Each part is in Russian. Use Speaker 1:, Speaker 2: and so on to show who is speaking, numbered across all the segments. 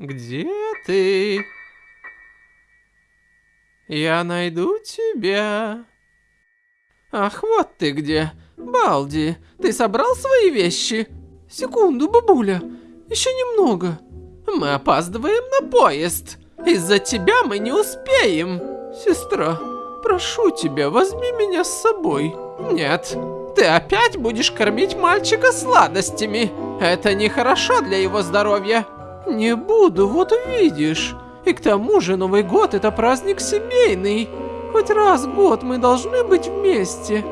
Speaker 1: Где ты? Я найду тебя. Ах, вот ты где. Балди, ты собрал свои вещи? Секунду, бабуля. Еще немного. Мы опаздываем на поезд. Из-за тебя мы не успеем. Сестра, прошу тебя, возьми меня с собой. Нет, ты опять будешь кормить мальчика сладостями. Это нехорошо для его здоровья. Не буду, вот увидишь. И к тому же Новый год это праздник семейный. Хоть раз в год мы должны быть вместе.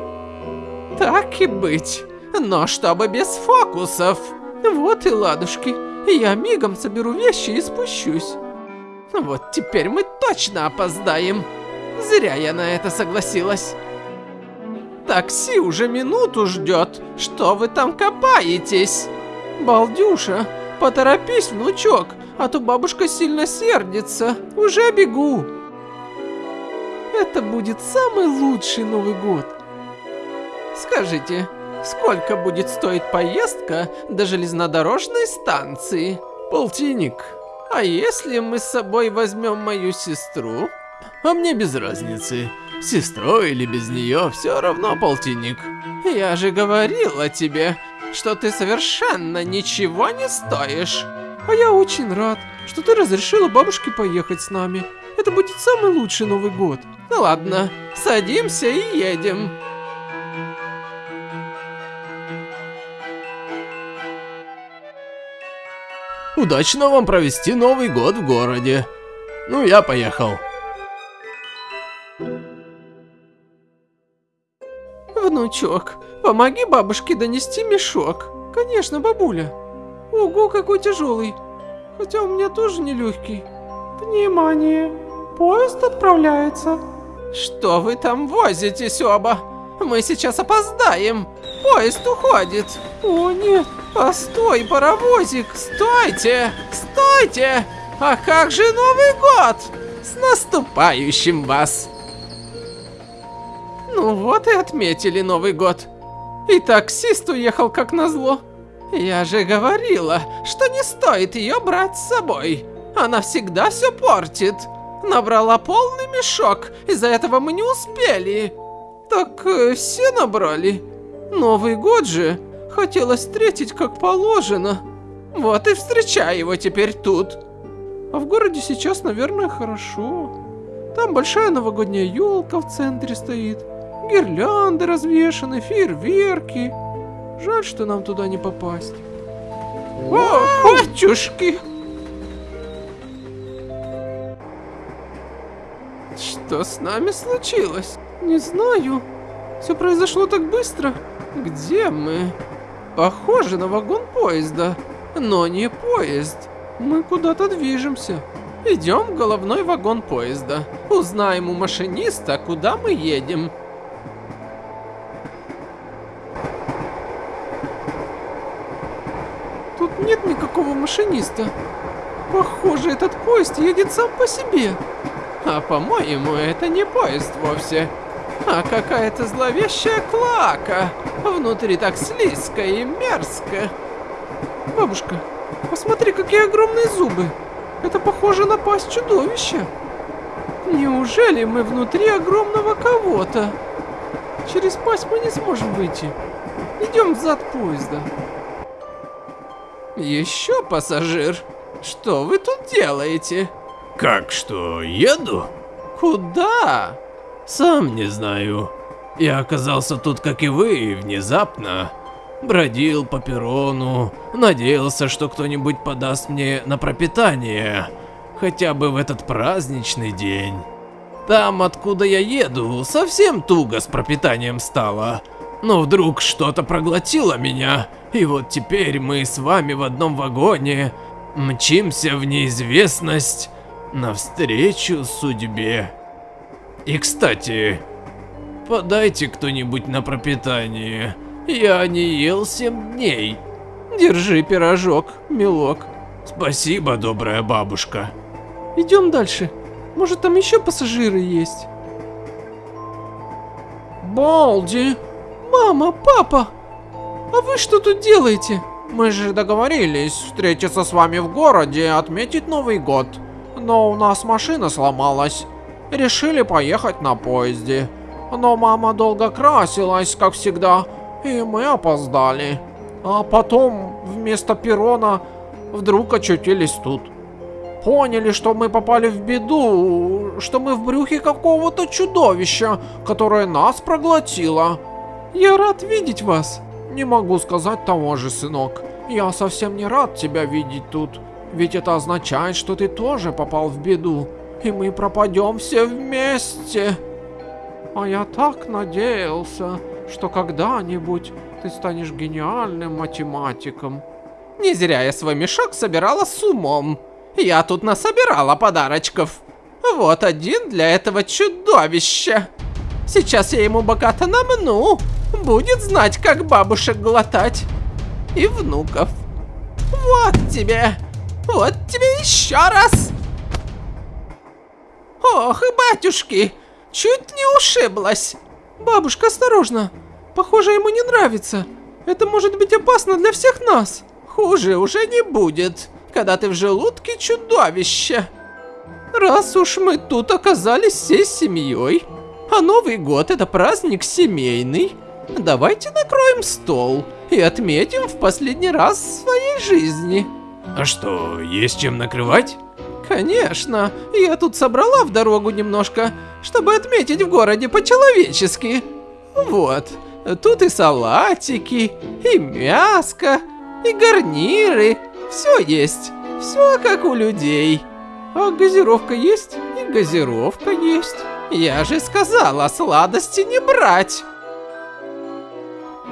Speaker 1: Так и быть. Но чтобы без фокусов. Вот и ладушки. Я мигом соберу вещи и спущусь. Вот теперь мы точно опоздаем. Зря я на это согласилась. Такси уже минуту ждет. Что вы там копаетесь? Балдюша, поторопись, внучок, а то бабушка сильно сердится. Уже бегу. Это будет самый лучший Новый год. Скажите, сколько будет стоить поездка до железнодорожной станции? Полтинник. А если мы с собой возьмем мою сестру?
Speaker 2: А мне без разницы. Сестрой или без нее, все равно полтинник.
Speaker 1: Я же говорила тебе, что ты совершенно ничего не стоишь. А я очень рад, что ты разрешила бабушке поехать с нами. Это будет самый лучший Новый год. Ну ладно, садимся и едем.
Speaker 2: Удачно вам провести Новый год в городе. Ну, я поехал.
Speaker 1: Внучок, помоги бабушке донести мешок. Конечно, бабуля. Ого, какой тяжелый. Хотя у меня тоже нелегкий.
Speaker 3: Внимание! Поезд отправляется.
Speaker 1: Что вы там возитесь оба? Мы сейчас опоздаем. Поезд уходит. О, нет. Постой, паровозик. Стойте. Стойте. А как же Новый год? С наступающим вас. Ну вот и отметили Новый год. И таксист уехал как назло. Я же говорила, что не стоит ее брать с собой. Она всегда все портит. Набрала полный мешок, из-за этого мы не успели. Так э, все набрали. Новый год же. Хотелось встретить как положено. Вот и встречай его теперь тут. А в городе сейчас, наверное, хорошо. Там большая новогодняя елка в центре стоит. Гирлянды развешаны, фейерверки. Жаль, что нам туда не попасть. О, батюшки! Что с нами случилось? Не знаю. Все произошло так быстро. Где мы? Похоже на вагон поезда, но не поезд. Мы куда-то движемся. Идем в головной вагон поезда. Узнаем у машиниста, куда мы едем. Нет никакого машиниста. Похоже, этот поезд едет сам по себе. А по-моему, это не поезд вовсе, а какая-то зловещая клака. Внутри так слизко и мерзко. Бабушка, посмотри, какие огромные зубы. Это похоже на пасть чудовища. Неужели мы внутри огромного кого-то? Через пасть мы не сможем выйти. Идем взад поезда. Еще пассажир? Что вы тут делаете?
Speaker 2: Как что, еду?
Speaker 1: Куда?
Speaker 2: Сам не знаю. Я оказался тут, как и вы, внезапно. Бродил по перрону, надеялся, что кто-нибудь подаст мне на пропитание. Хотя бы в этот праздничный день. Там, откуда я еду, совсем туго с пропитанием стало. Но вдруг что-то проглотило меня, и вот теперь мы с вами в одном вагоне, мчимся в неизвестность, навстречу судьбе. И кстати, подайте кто-нибудь на пропитание. Я не ел семь дней.
Speaker 1: Держи пирожок, милок.
Speaker 2: Спасибо, добрая бабушка.
Speaker 1: Идем дальше. Может там еще пассажиры есть? Балди! Мама, папа! А вы что тут делаете? Мы же договорились встретиться с вами в городе отметить Новый год. Но у нас машина сломалась. Решили поехать на поезде. Но мама долго красилась, как всегда, и мы опоздали. А потом вместо перрона вдруг очутились тут. Поняли, что мы попали в беду, что мы в брюхе какого-то чудовища, которое нас проглотило. Я рад видеть вас. Не могу сказать того же, сынок. Я совсем не рад тебя видеть тут. Ведь это означает, что ты тоже попал в беду. И мы пропадем все вместе. А я так надеялся, что когда-нибудь ты станешь гениальным математиком. Не зря я свой мешок собирала с умом. Я тут насобирала подарочков. Вот один для этого чудовища. Сейчас я ему богато намну. Будет знать, как бабушек глотать. И внуков. Вот тебе. Вот тебе еще раз. Ох, батюшки. Чуть не ушиблась. Бабушка, осторожно. Похоже, ему не нравится. Это может быть опасно для всех нас. Хуже уже не будет, когда ты в желудке чудовище. Раз уж мы тут оказались всей семьей, а Новый год это праздник семейный, давайте накроем стол и отметим в последний раз в своей жизни.
Speaker 2: А что, есть чем накрывать?
Speaker 1: Конечно, я тут собрала в дорогу немножко, чтобы отметить в городе по-человечески. Вот, тут и салатики, и мяско, и гарниры, все есть, все как у людей. А газировка есть, и газировка есть. Я же сказала, сладости не брать.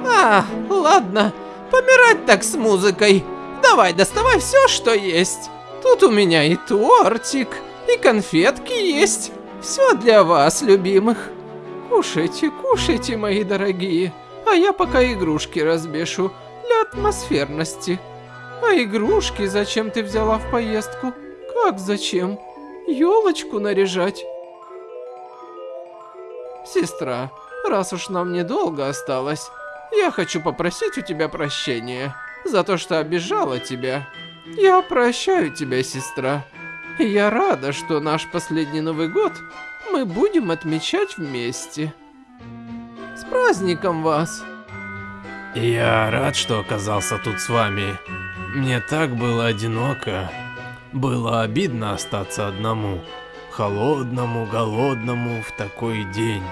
Speaker 1: А, ладно, помирать так с музыкой. Давай, доставай все, что есть. Тут у меня и тортик, и конфетки есть. Все для вас, любимых. Кушайте, кушайте, мои дорогие. А я пока игрушки разбешу для атмосферности. А игрушки зачем ты взяла в поездку? Как зачем? Елочку наряжать? Сестра, раз уж нам недолго осталось, я хочу попросить у тебя прощения за то, что обижала тебя. Я прощаю тебя, сестра. Я рада, что наш последний Новый год мы будем отмечать вместе. С праздником вас!
Speaker 2: Я рад, что оказался тут с вами. Мне так было одиноко. Было обидно остаться одному. Холодному, голодному в такой день.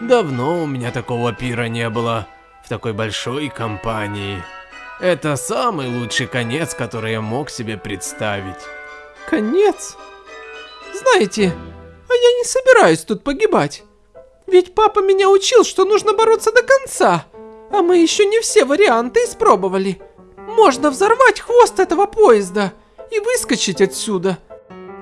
Speaker 2: Давно у меня такого пира не было в такой большой компании. Это самый лучший конец, который я мог себе представить.
Speaker 1: Конец? Знаете, а я не собираюсь тут погибать. Ведь папа меня учил, что нужно бороться до конца. А мы еще не все варианты испробовали. Можно взорвать хвост этого поезда и выскочить отсюда.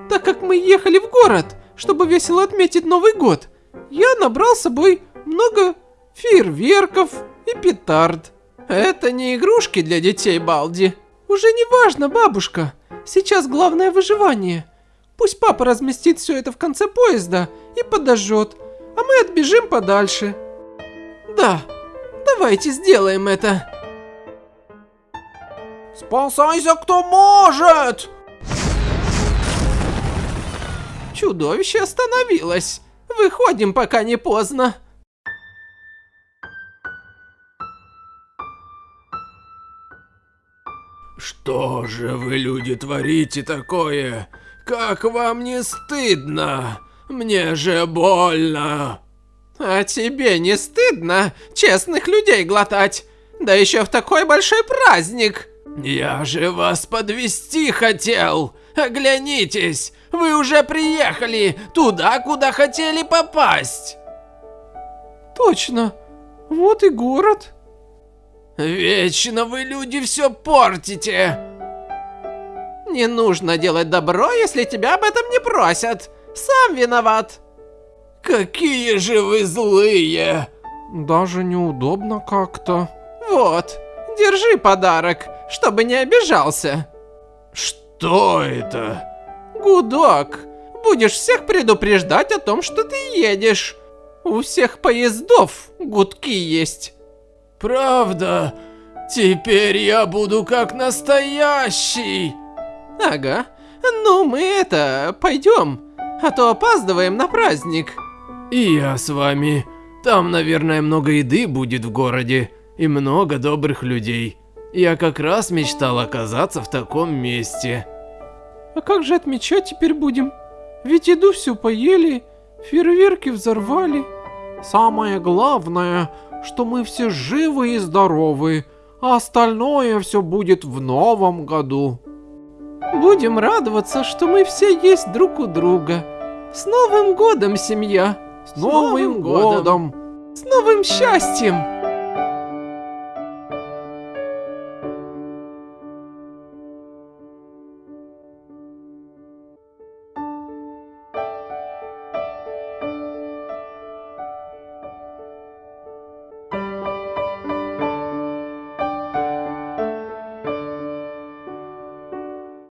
Speaker 1: Так как мы ехали в город, чтобы весело отметить Новый год, я набрал с собой много фейерверков и петард. Это не игрушки для детей, Балди. Уже не важно, бабушка. Сейчас главное выживание. Пусть папа разместит все это в конце поезда и подожжет, а мы отбежим подальше. Да, давайте сделаем это. Спасайся, кто может! Чудовище остановилось. Выходим, пока не поздно.
Speaker 2: Что же вы, люди, творите такое? Как вам не стыдно? Мне же больно.
Speaker 1: А тебе не стыдно честных людей глотать? Да еще в такой большой праздник.
Speaker 2: Я же вас подвести хотел. Оглянитесь, вы уже приехали туда, куда хотели попасть.
Speaker 1: Точно. Вот и город.
Speaker 2: Вечно вы, люди, все портите!
Speaker 1: Не нужно делать добро, если тебя об этом не просят. Сам виноват.
Speaker 2: Какие же вы злые!
Speaker 3: Даже неудобно как-то.
Speaker 1: Вот, держи подарок, чтобы не обижался.
Speaker 2: Что это?
Speaker 1: Гудок. Будешь всех предупреждать о том, что ты едешь. У всех поездов гудки есть.
Speaker 2: Правда? Теперь я буду как настоящий.
Speaker 1: Ага. Ну, мы это, пойдем. А то опаздываем на праздник.
Speaker 2: И я с вами. Там, наверное, много еды будет в городе. И много добрых людей. Я как раз мечтал оказаться в таком месте.
Speaker 3: А как же отмечать теперь будем? Ведь еду всю поели, фейерверки взорвали. Самое главное, что мы все живы и здоровы, а остальное все будет в новом году.
Speaker 1: Будем радоваться, что мы все есть друг у друга. С Новым годом, семья!
Speaker 3: С Новым годом!
Speaker 1: С новым счастьем!